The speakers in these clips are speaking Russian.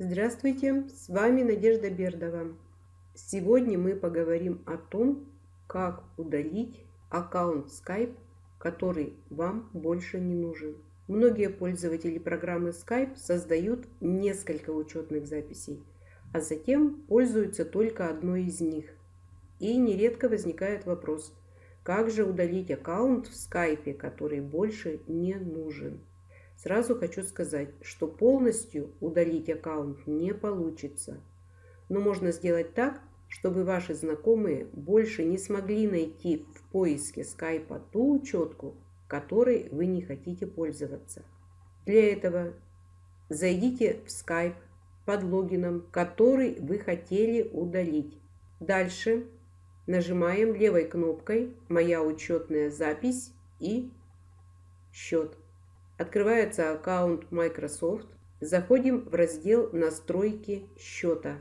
Здравствуйте, с вами Надежда Бердова. Сегодня мы поговорим о том, как удалить аккаунт Skype, который вам больше не нужен. Многие пользователи программы Skype создают несколько учетных записей, а затем пользуются только одной из них. И нередко возникает вопрос, как же удалить аккаунт в Skype, который больше не нужен. Сразу хочу сказать, что полностью удалить аккаунт не получится. Но можно сделать так, чтобы ваши знакомые больше не смогли найти в поиске скайпа ту учетку, которой вы не хотите пользоваться. Для этого зайдите в Skype под логином, который вы хотели удалить. Дальше нажимаем левой кнопкой «Моя учетная запись» и «Счет». Открывается аккаунт Microsoft. Заходим в раздел «Настройки счета»,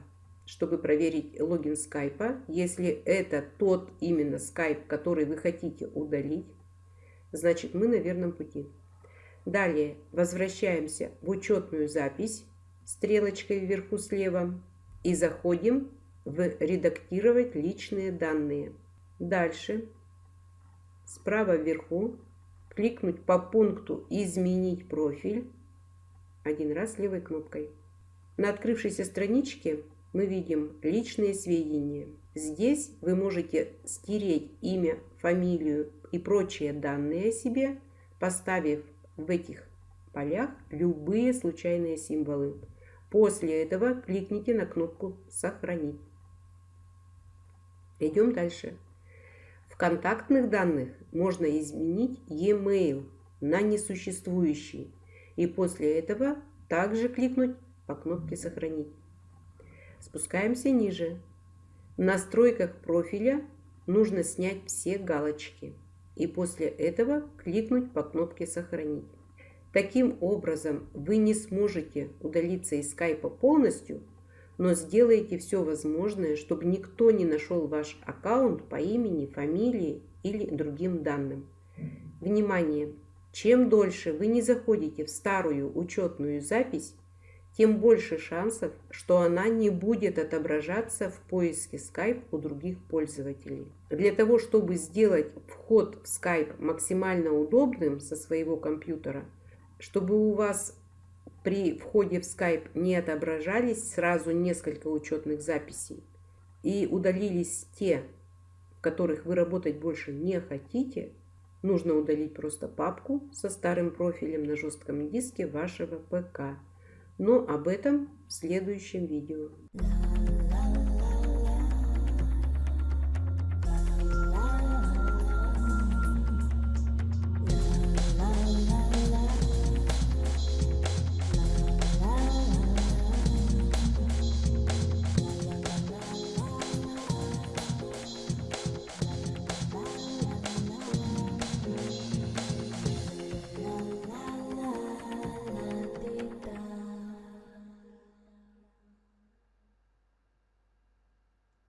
чтобы проверить логин скайпа. Если это тот именно скайп, который вы хотите удалить, значит мы на верном пути. Далее возвращаемся в учетную запись стрелочкой вверху слева и заходим в «Редактировать личные данные». Дальше справа вверху кликнуть по пункту «Изменить профиль» один раз левой кнопкой. На открывшейся страничке мы видим «Личные сведения». Здесь вы можете стереть имя, фамилию и прочие данные о себе, поставив в этих полях любые случайные символы. После этого кликните на кнопку «Сохранить». Идем дальше. В контактных данных можно изменить e-mail на несуществующий и после этого также кликнуть по кнопке «Сохранить». Спускаемся ниже. В настройках профиля нужно снять все галочки и после этого кликнуть по кнопке «Сохранить». Таким образом, вы не сможете удалиться из скайпа полностью, но сделайте все возможное, чтобы никто не нашел ваш аккаунт по имени, фамилии или другим данным. Внимание! Чем дольше вы не заходите в старую учетную запись, тем больше шансов, что она не будет отображаться в поиске Skype у других пользователей. Для того, чтобы сделать вход в Skype максимально удобным со своего компьютера, чтобы у вас при входе в Skype не отображались сразу несколько учетных записей и удалились те, в которых вы работать больше не хотите, нужно удалить просто папку со старым профилем на жестком диске вашего ПК. Но об этом в следующем видео.